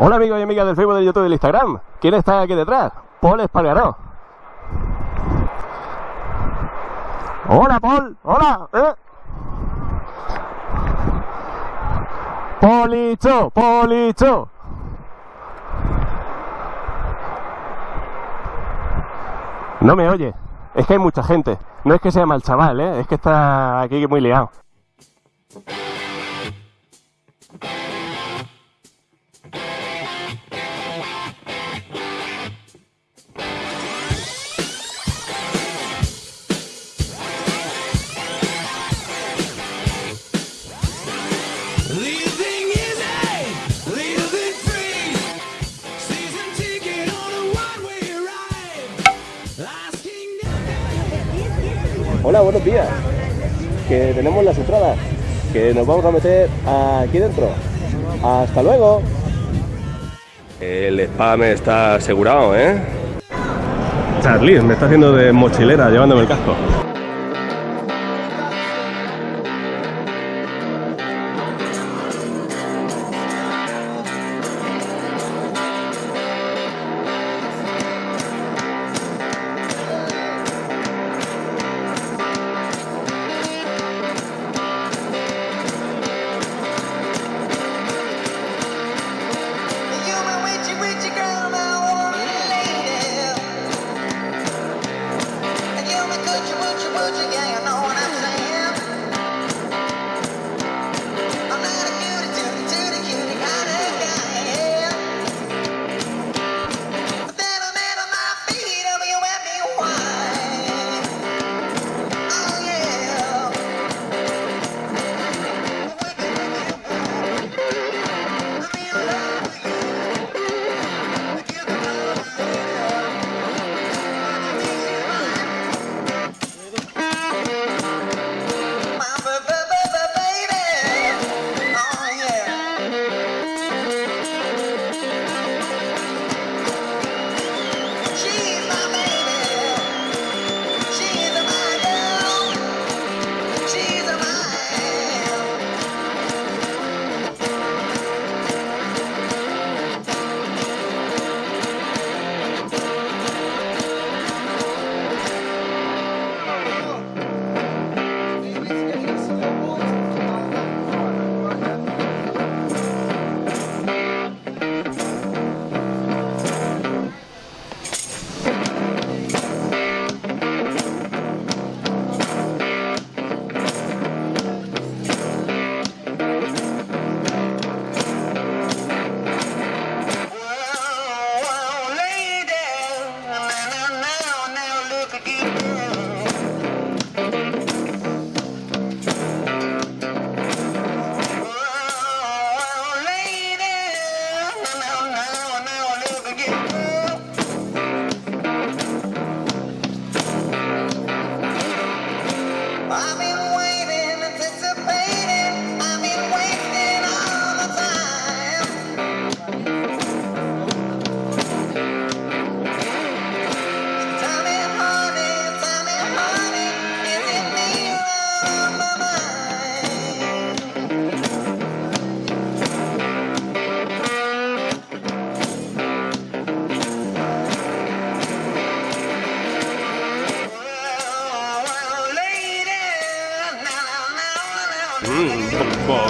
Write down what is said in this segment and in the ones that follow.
Hola amigos y amigas del Facebook, del YouTube y del Instagram. ¿Quién está aquí detrás? Paul Espargaró. Hola Paul, hola. ¿eh? Policho, Policho. No me oye. Es que hay mucha gente. No es que sea mal chaval, ¿eh? es que está aquí muy liado. Hola, buenos días. Que tenemos las entradas. Que nos vamos a meter aquí dentro. Hasta luego. El spam está asegurado, ¿eh? Charlie, me está haciendo de mochilera llevándome el casco.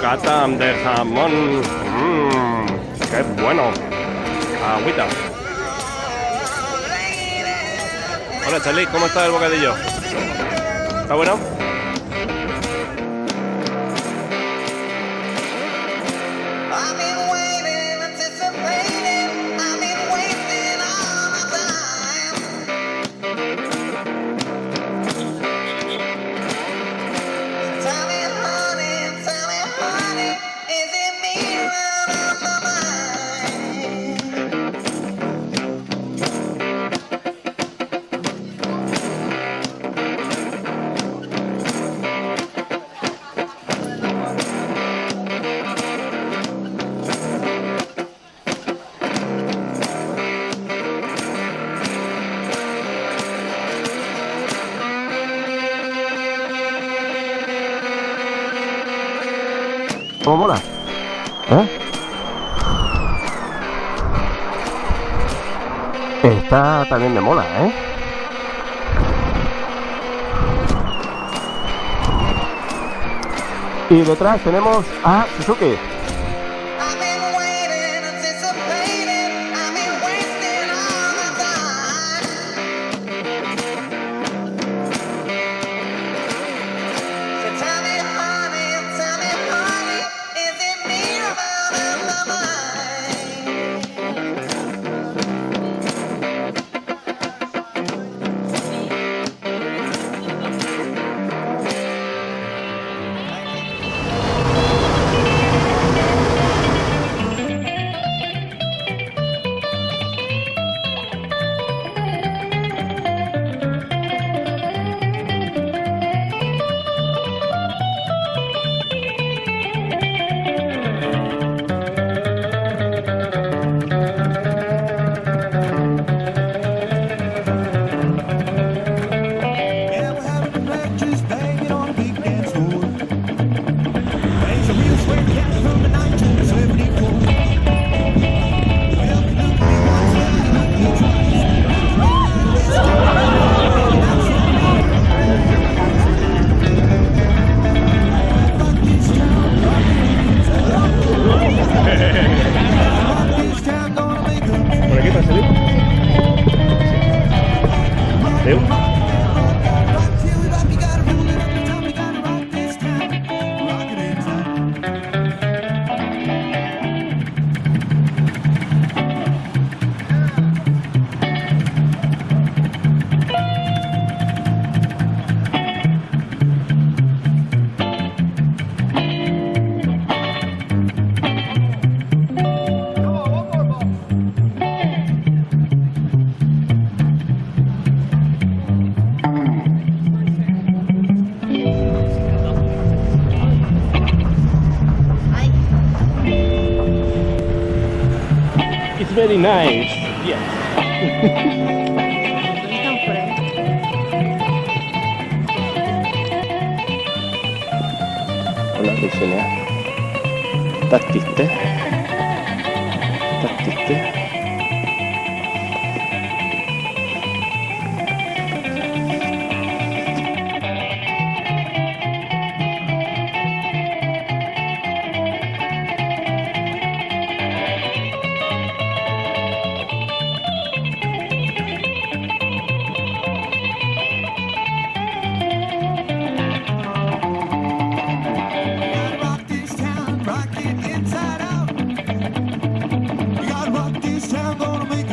Bocata de jamón. Mmm, qué bueno. Agüita. Hola Charlie, ¿cómo está el bocadillo? ¿Está bueno? todo mola. ¿Eh? También me mola, ¿eh? Y detrás tenemos a Suzuki. It's very nice. Yes. Hola Virginia. Tatiste. Tatiste.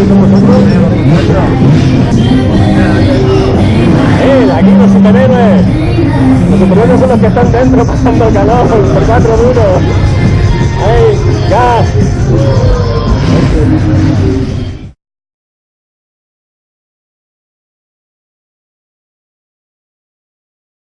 Bien, aquí los superhéroes. Los superhéroes son los que están dentro pasando el calor por cuatro duros. ¡Ey! ¡Gas!